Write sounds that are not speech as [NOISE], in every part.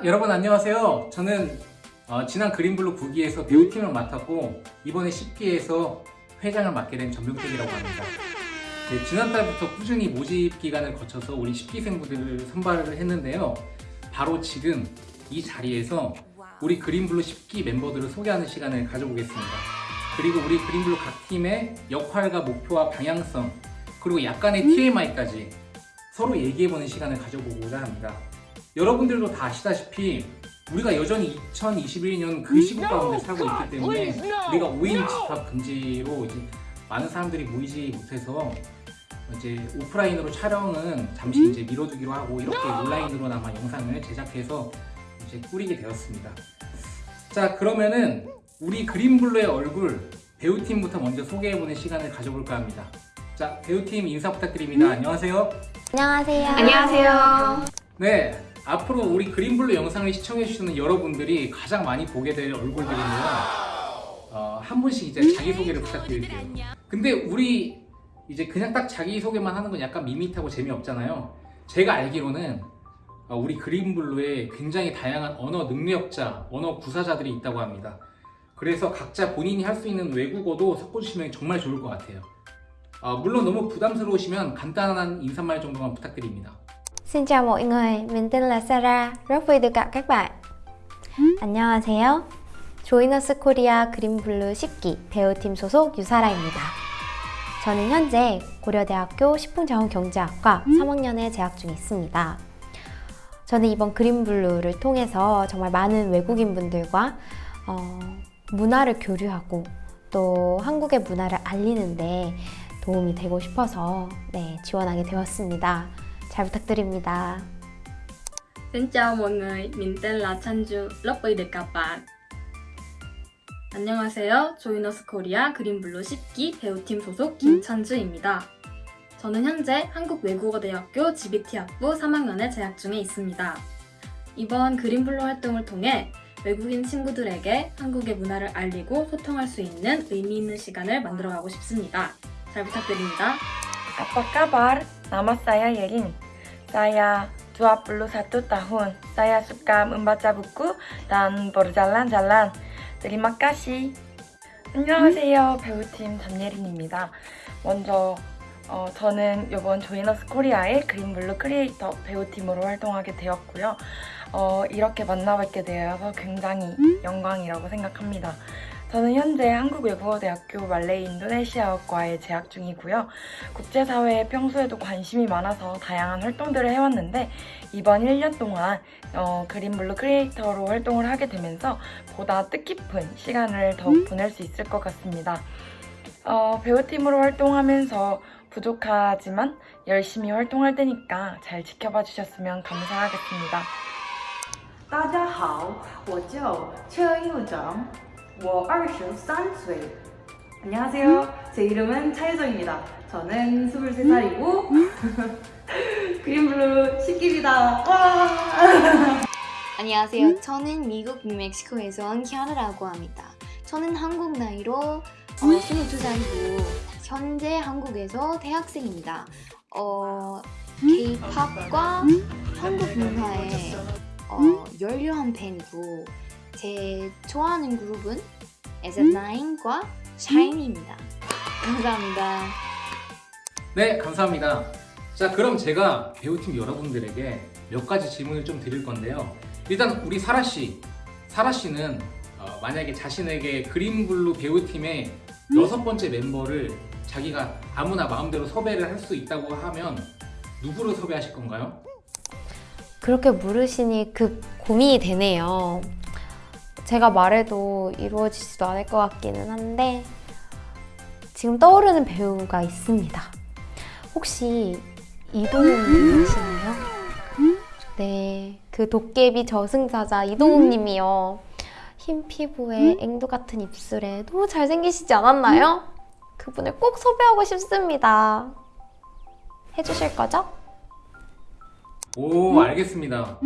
자 여러분 안녕하세요. 저는 어, 지난 그린블루 9기에서 배우팀을 맡았고 이번에 10기에서 회장을 맡게 된 전병택이라고 합니다. 네, 지난달부터 꾸준히 모집 기간을 거쳐서 우리 10기생분들을 선발을 했는데요. 바로 지금 이 자리에서 우리 그린블루 10기 멤버들을 소개하는 시간을 가져보겠습니다. 그리고 우리 그린블루 각 팀의 역할과 목표와 방향성 그리고 약간의 TMI까지 서로 얘기해보는 시간을 가져보고자 합니다 여러분들도 다 아시다시피 우리가 여전히 2021년 그 시국 가운데 살고 있기 때문에 우리가 5인 집합 금지로 이제 많은 사람들이 모이지 못해서 이제 오프라인으로 촬영은 잠시 이제 미뤄두기로 하고 이렇게 온라인으로나마 영상을 제작해서 이제 꾸리게 되었습니다. 자 그러면은 우리 그린블루의 얼굴 배우팀부터 먼저 소개해보는 시간을 가져볼까 합니다. 자 배우팀 인사 부탁드립니다. 안녕하세요. 안녕하세요. 안녕하세요. 네, 앞으로 우리 그린블루 영상을 시청해주시는 여러분들이 가장 많이 보게 될 얼굴들인데요. 어, 한 분씩 이제 자기소개를 부탁드릴게요. 근데 우리 이제 그냥 딱 자기소개만 하는 건 약간 밋밋하고 재미없잖아요. 제가 알기로는 어, 우리 그린블루에 굉장히 다양한 언어 능력자, 언어 구사자들이 있다고 합니다. 그래서 각자 본인이 할 수 있는 외국어도 섞어주시면 정말 좋을 것 같아요. 어, 물론 너무 부담스러우시면 간단한 인사말 정도만 부탁드립니다. Xin chào mọi người, mình tên là Sarah, rất vui được gặp các bạn. 안녕하세요. 조이너스 코리아 그린블루 10기 배우팀 소속 유사라입니다. 저는 현재 고려대학교 식품자원경제학과 3학년에 재학 중에 있습니다. 저는 이번 그린블루를 통해서 정말 많은 외국인 분들과 어, 문화를 교류하고 또 한국의 문화를 알리는데 도움이 되고 싶어서 네, 지원하게 되었습니다. 잘 부탁드립니다. Xin chào mọi người, mình tên là Chanju, rất vui được gặp bạn. 안녕하세요. 조이너스 코리아 그린블루 10기 배우팀 소속 김찬주입니다. 저는 현재 한국외국어대학교 GBT학부 3학년에 재학 중에 있습니다. 이번 그린블루 활동을 통해 외국인 친구들에게 한국의 문화를 알리고 소통할 수 있는 의미 있는 시간을 만들어가고 싶습니다. 잘 부탁드립니다. Apa kabar? Nama saya Yerin. Saya 21 tahun. Saya suka membaca buku dan berjalan-jalan. Terima kasih. 안녕하세요. 배우팀 전예린입니다. 먼저 어, 저는 이번 조이너스 코리아의 그린블루 크리에이터 배우팀으로 활동하게 되었고요. 어, 이렇게 만나뵙게 되어서 굉장히 영광이라고 생각합니다. 저는 현재 한국외국어대학교 말레이 인도네시아어과에 재학 중이고요. 국제사회에 평소에도 관심이 많아서 다양한 활동들을 해왔는데 이번 1년 동안 어, 그린블루 크리에이터로 활동을 하게 되면서 보다 뜻깊은 시간을 더욱 보낼 수 있을 것 같습니다. 어, 배우팀으로 활동하면서 부족하지만 열심히 활동할 테니까 잘 지켜봐 주셨으면 감사하겠습니다. 大家好，我叫车佑정 워23岁. 안녕하세요. 제 이름은 차유정입니다. 저는 23살이고 [LAUGHS] 그린블루 10기입니다. 와! [LAUGHS] 안녕하세요. 저는 미국 뉴멕시코에서 온 키아라라고 합니다. 저는 한국 나이로 어, 22살이고 현재 한국에서 대학생입니다. 어, K-팝과 한국 문화에 어, 열렬한 팬이고 제 좋아하는 그룹은 SF9과 샤이니입니다. 감사합니다. 네, 감사합니다. 자, 그럼 제가 배우팀 여러분들에게 몇 가지 질문을 좀 드릴 건데요. 일단 우리 사라 씨, 사라 씨는 어, 만약에 자신에게 그린블루 배우팀의 여섯 번째 멤버를 자기가 아무나 마음대로 섭외를 할 수 있다고 하면 누구를 섭외하실 건가요? 그렇게 물으시니 급 고민이 되네요. 제가 말해도 이루어지지도 않을 것 같기는 한데 지금 떠오르는 배우가 있습니다. 혹시 이동욱님 아시나요? 네, 그 도깨비 저승사자 이동욱님이요. 흰 피부에 앵두 같은 입술에 너무 잘생기시지 않았나요? 그분을 꼭 섭외하고 싶습니다. 해주실 거죠? 오, 알겠습니다.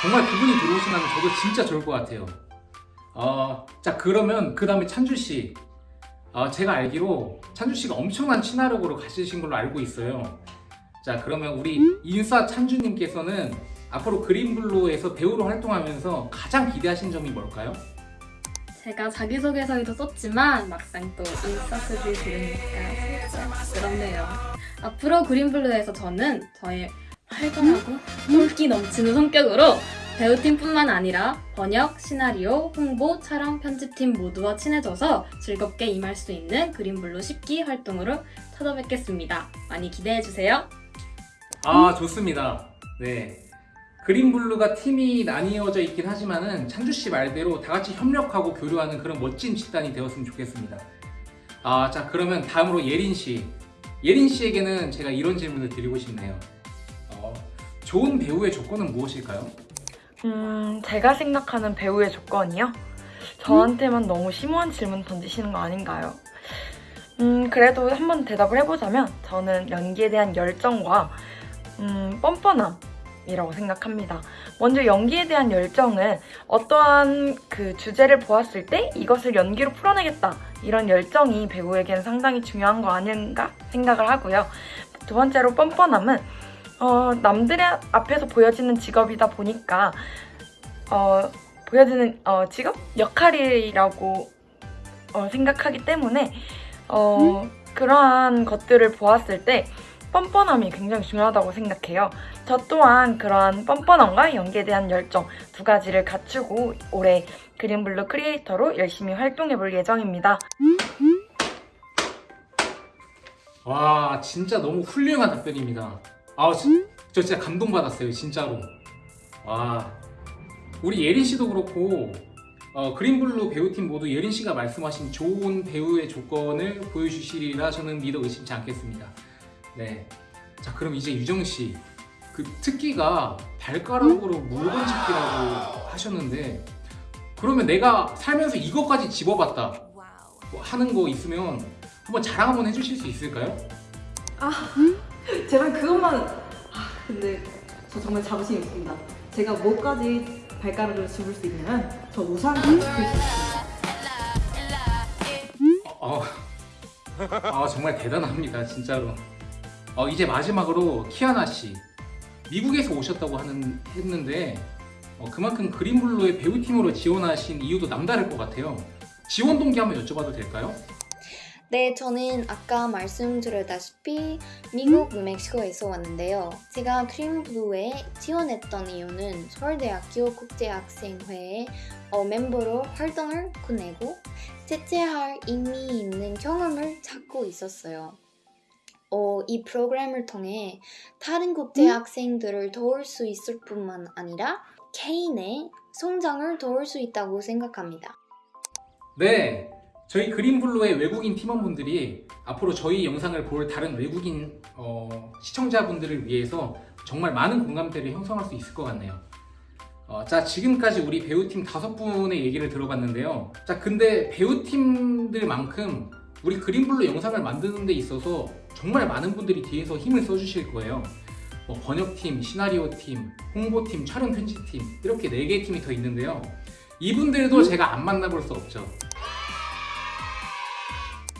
정말 그분이 들어오시면 저도 진짜 좋을 것 같아요. 어, 자, 그러면 그 다음에 찬주 씨. 어, 제가 알기로 찬주 씨가 엄청난 친화력으로 가시신 걸로 알고 있어요. 자, 그러면 우리 인싸 찬주님께서는 앞으로 그린블루에서 배우로 활동하면서 가장 기대하신 점이 뭘까요? 제가 자기소개서에도 썼지만 막상 또 인싸스를 들으니까 살짝 부끄럽네요. 앞으로 그린블루에서 저는 저의 활발하고 똘끼 넘치는 성격으로 배우팀뿐만 아니라 번역, 시나리오, 홍보, 촬영, 편집팀 모두와 친해져서 즐겁게 임할 수 있는 그린블루 10기 활동으로 찾아뵙겠습니다. 많이 기대해주세요. 아 좋습니다. 네. 그린블루가 팀이 나뉘어져 있긴 하지만은 찬주 씨 말대로 다 같이 협력하고 교류하는 그런 멋진 집단이 되었으면 좋겠습니다. 아, 자 그러면 다음으로 예린 씨. 예린 씨에게는 제가 이런 질문을 드리고 싶네요. 어, 좋은 배우의 조건은 무엇일까요? 음, 제가 생각하는 배우의 조건이요? 저한테만 너무 심오한 질문 던지시는 거 아닌가요? 음, 그래도 한번 대답을 해보자면 저는 연기에 대한 열정과 음, 뻔뻔함이라고 생각합니다. 먼저 연기에 대한 열정은 어떠한 그 주제를 보았을 때 이것을 연기로 풀어내겠다 이런 열정이 배우에겐 상당히 중요한 거 아닌가 생각을 하고요. 두 번째로 뻔뻔함은 어, 남들의 앞에서 보여지는 직업이다 보니까 어, 보여지는 어, 직업 역할이라고 어, 생각하기 때문에 어, 그러한 것들을 보았을 때 뻔뻔함이 굉장히 중요하다고 생각해요. 저 또한 그러한 뻔뻔함과 연기에 대한 열정 두 가지를 갖추고 올해 그린블루 크리에이터로 열심히 활동해 볼 예정입니다. 와 진짜 너무 훌륭한 답변입니다. 아, 지- 저 진짜 감동받았어요, 진짜로. 와, 우리 예린 씨도 그렇고 어, 그린블루 배우팀 모두 예린 씨가 말씀하신 좋은 배우의 조건을 보여주시리라 저는 믿어 의심치 않겠습니다. 네, 자 그럼 이제 유정 씨, 그 특기가 발가락으로 물건 집기라고 하셨는데 그러면 내가 살면서 이것까지 집어봤다. 뭐 하는 거 있으면 한번 자랑 한번 해주실 수 있을까요? [LAUGHS] 제발 그것만. 아, 근데 저 정말 자부심 있습니다. 제가 뭐까지 발가락을 집을 수 있냐면 저 우산까지 집을 수 있습니다. 어, 아 정말 대단합니다 진짜로 어, 이제 마지막으로 키아나 씨 미국에서 오셨다고 하는 했는데 어, 그만큼 그린블루의 배우팀으로 지원하신 이유도 남다를 것 같아요 지원 동기 한번 여쭤봐도 될까요? 네, 저는 아까 말씀드렸다시피 미국 뉴멕시코에서 왔는데요. 제가 크림블루에 지원했던 이유는 서울대학교 국제학생회의 어, 멤버로 활동을 끝내고 대체할 의미 있는 경험을 찾고 있었어요. 어, 이 프로그램을 통해 다른 국제 학생들을 도울 수 있을 뿐만 아니라 개인의 성장을 도울 수 있다고 생각합니다. 네 저희 그린블루의 외국인 팀원분들이 앞으로 저희 영상을 볼 다른 외국인 어, 시청자분들을 위해서 정말 많은 공감대를 형성할 수 있을 것 같네요. 어, 자 지금까지 우리 배우팀 다섯 분의 얘기를 들어봤는데요. 자 근데 배우팀들만큼 우리 그린블루 영상을 만드는 데 있어서 정말 많은 분들이 뒤에서 힘을 써주실 거예요. 뭐 번역팀, 시나리오팀, 홍보팀, 촬영 편집팀 이렇게 네 개의 팀이 더 있는데요. 이분들도 제가 안 만나볼 수 없죠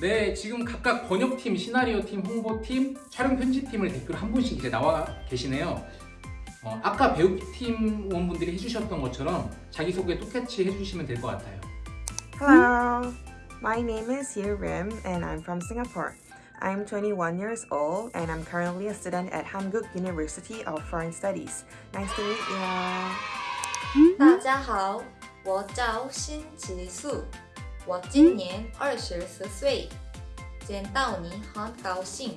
네, 지금 각각 번역팀, 시나리오팀, 홍보팀, 촬영 편집팀을 댓글 한 분씩 이제 나와 계시네요. 어, 아까 배우팀원분들이 해주셨던 것처럼 자기소개 똑같이 해주시면 될 것 같아요. Hello, my name is Ye Rim and I'm from Singapore. I'm 21 years old and I'm currently a student at Hanguk University of Foreign Studies. Nice to meet you. 大家好，我叫辛吉素， 我今年二十四岁，见到你很高兴。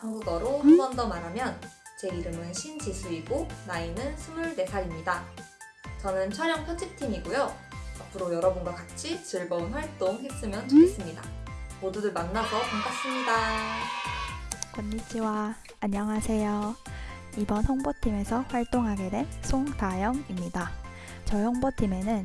한국어로 한 번 더 말하면 제 이름은 신지수이고 나이는 24살입니다. 저는 촬영 편집팀이고요. 앞으로 여러분과 같이 즐거운 활동 했으면 좋겠습니다. 모두들 만나서 반갑습니다. 건니치와 안녕하세요. 이번 홍보팀에서 활동하게 된 송다영입니다. 저희 홍보팀에는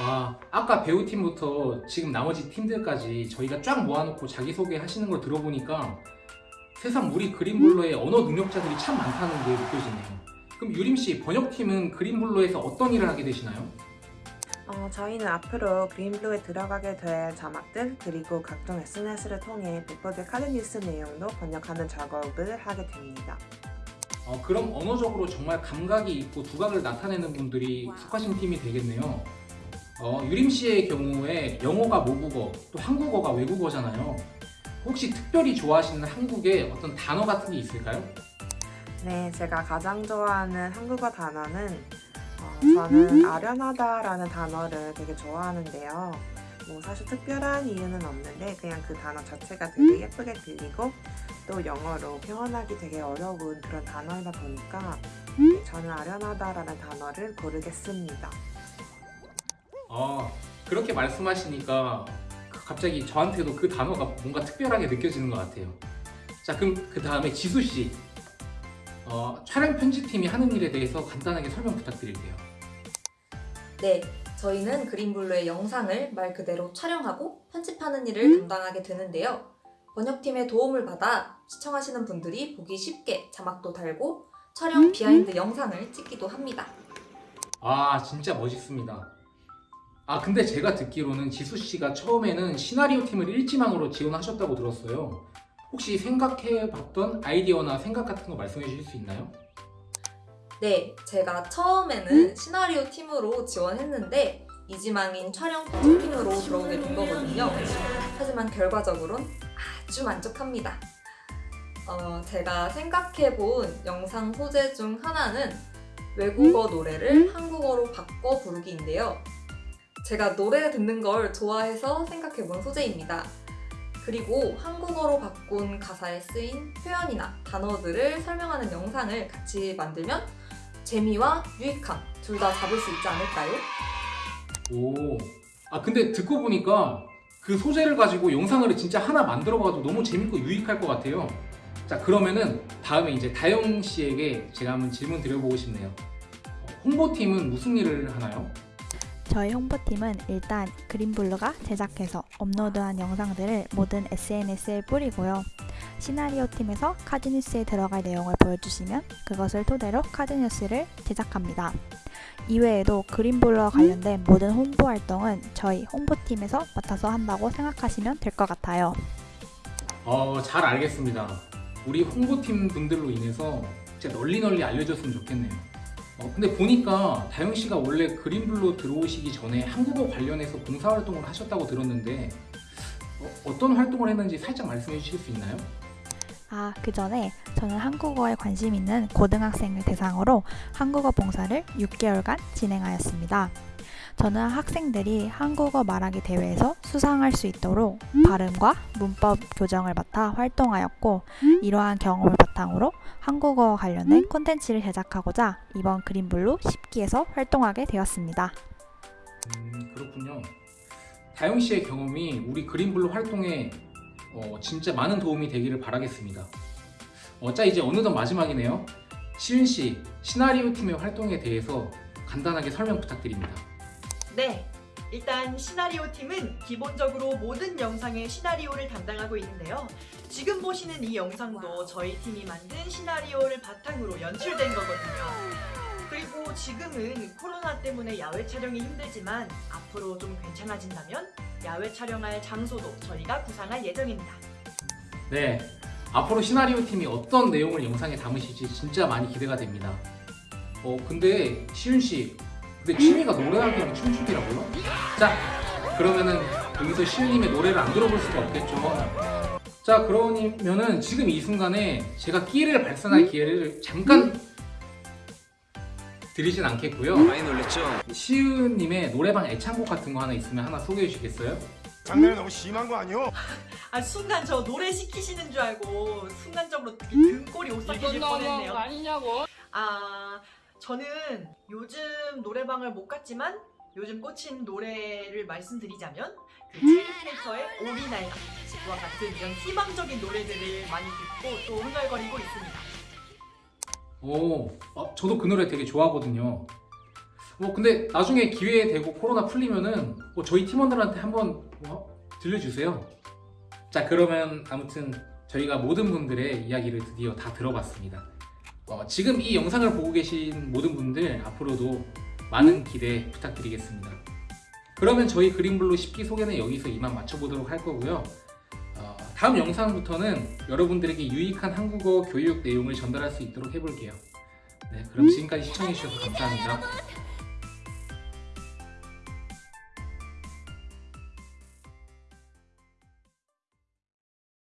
와, 아까 배우팀부터 지금 나머지 팀들까지 저희가 쫙 모아놓고 자기소개 하시는 걸 들어보니까 세상 우리 그린블러에 언어 능력자들이 참 많다는 게 느껴지네요. 그럼 유림씨, 번역팀은 그린블러에서 어떤 일을 하게 되시나요? 어, 저희는 앞으로 그린블루에 들어가게 될 자막들 그리고 각종 SNS를 통해 배포될 카드 뉴스 내용도 번역하는 작업을 하게 됩니다. 어, 그럼 언어적으로 정말 감각이 있고 두각을 나타내는 분들이 속하신 팀이 되겠네요. 어, 유림 씨의 경우에 영어가 모국어, 또 한국어가 외국어잖아요. 혹시 특별히 좋아하시는 한국의 어떤 단어 같은 게 있을까요? 네, 제가 가장 좋아하는 한국어 단어는 어, 저는 아련하다라는 단어를 되게 좋아하는데요. 뭐 사실 특별한 이유는 없는데 그냥 그 단어 자체가 되게 예쁘게 들리고 또 영어로 표현하기 되게 어려운 그런 단어이다 보니까 네, 저는 아련하다라는 단어를 고르겠습니다. 어, 그렇게 말씀하시니까 갑자기 저한테도 그 단어가 뭔가 특별하게 느껴지는 것 같아요. 자, 그럼 그 다음에 지수 씨. 어, 촬영 편집팀이 하는 일에 대해서 간단하게 설명 부탁드릴게요. 네, 저희는 그린블루의 영상을 말 그대로 촬영하고 편집하는 일을 담당하게 되는데요. 번역팀의 도움을 받아 시청하시는 분들이 보기 쉽게 자막도 달고 촬영 behind 영상을 찍기도 합니다. 아 진짜 멋있습니다. 아 근데 제가 듣기로는 지수 씨가 처음에는 시나리오 팀을 일지망으로 지원하셨다고 들었어요. 혹시 생각해봤던 아이디어나 생각 같은 거 말씀해 주실 수 있나요? 네, 제가 처음에는 시나리오 팀으로 지원했는데 이지망인 촬영 편집팀으로 들어오게 된 거거든요. 하지만 결과적으론 아주 만족합니다. 어, 제가 생각해본 영상 소재 중 하나는 외국어 노래를 한국어로 바꿔 부르기인데요. 제가 노래 듣는 걸 좋아해서 생각해본 소재입니다. 그리고 한국어로 바꾼 가사에 쓰인 표현이나 단어들을 설명하는 영상을 같이 만들면 재미와 유익함 둘 다 잡을 수 있지 않을까요? 오. 아 근데 듣고 보니까 그 소재를 가지고 영상을 진짜 하나 만들어봐도 너무 재밌고 유익할 것 같아요. 자 그러면은 다음에 이제 다영 씨에게 제가 한번 질문 드려보고 싶네요. 어, 홍보팀은 무슨 일을 하나요? 저희 홍보팀은 일단 그린블루가 제작해서 업로드한 영상들을 모든 SNS에 뿌리고요. 시나리오 팀에서 카드뉴스에 들어갈 내용을 보여주시면 그것을 토대로 카드뉴스를 제작합니다. 이외에도 그린블루와 관련된 모든 홍보 활동은 저희 홍보팀에서 맡아서 한다고 생각하시면 될 것 같아요. 어, 잘 알겠습니다. 우리 홍보팀 분들로 인해서 진짜 널리 널리 알려졌으면 좋겠네요. 어, 근데 보니까 다영 씨가 원래 그린블루 들어오시기 전에 한국어 관련해서 봉사활동을 하셨다고 들었는데 어, 떤 활동을 했는지 살짝 말씀해 주실 수 있나요? 아, 그 전에 저는 한국어에 관심 있는 고등학생을 대상으로 한국어 봉사를 6개월간 진행하였습니다. 저는 학생들이 한국어 말하기 대회에서 수상할 수 있도록 발음과 문법 교정을 맡아 활동하였고 이러한 경험을 바탕으로 한국어와 관련된 콘텐츠를 제작하고자 이번 그린블루 10기에서 활동하게 되었습니다. 음, 그렇군요. 다영 씨의 경험이 우리 그린블루 활동에 어, 진짜 많은 도움이 되기를 바라겠습니다. 어, 자 이제 어느덧 마지막이네요. 시윤 씨, 시나리오 팀의 활동에 대해서 간단하게 설명 부탁드립니다. 네, 일단 시나리오 팀은 기본적으로 모든 영상의 시나리오를 담당하고 있는데요. 지금 보시는 이 영상도 저희 팀이 만든 시나리오를 바탕으로 연출된 거거든요. 그리고 지금은 코로나 때문에 야외 촬영이 힘들지만 앞으로 좀 괜찮아진다면 야외 촬영할 장소도 저희가 구상할 예정입니다. 네, 앞으로 시나리오 팀이 어떤 내용을 영상에 담으실지 진짜 많이 기대가 됩니다. 어, 근데 시윤 씨, 근데 취미가 노래하기랑 춤추기라고요? 자, 그러면은 여기서 시윤님의 노래를 안 들어볼 수가 없겠죠. 자, 그러면은 지금 이 순간에 제가 기회를 발산할 기회를 잠깐 드리진 않겠고요. 많이 놀랬죠? 시윤님의 노래방 애창곡 같은 거 하나 있으면 하나 소개해 주시겠어요? 장난이 너무 심한 거 아니요? [LAUGHS] 아 순간 저 노래 시키시는 줄 알고 순간적으로 되게 등골이 오싹해질 뻔했네요. 아니냐고. 아 저는 요즘 노래방을 못 갔지만 요즘 꽂힌 노래를 말씀드리자면 그 체리캐릭터의 오리날과 같은 이런 희망적인 노래들을 많이 듣고 또 흥얼거리고 있습니다. 오, 어, 저도 그 노래 되게 좋아하거든요. 어, 근데 나중에 기회 되고 코로나 풀리면은 어, 저희 팀원들한테 한번 어, 들려주세요. 자, 그러면 아무튼 저희가 모든 분들의 이야기를 드디어 다 들어봤습니다. 어, 지금 이 영상을 보고 계신 모든 분들 앞으로도 많은 기대 부탁드리겠습니다. 그러면 저희 그린블루 10기 소개는 여기서 이만 마쳐보도록 할 거고요. 어, 다음 영상부터는 여러분들에게 유익한 한국어 교육 내용을 전달할 수 있도록 해볼게요. 네, 그럼 지금까지 시청해주셔서 감사합니다.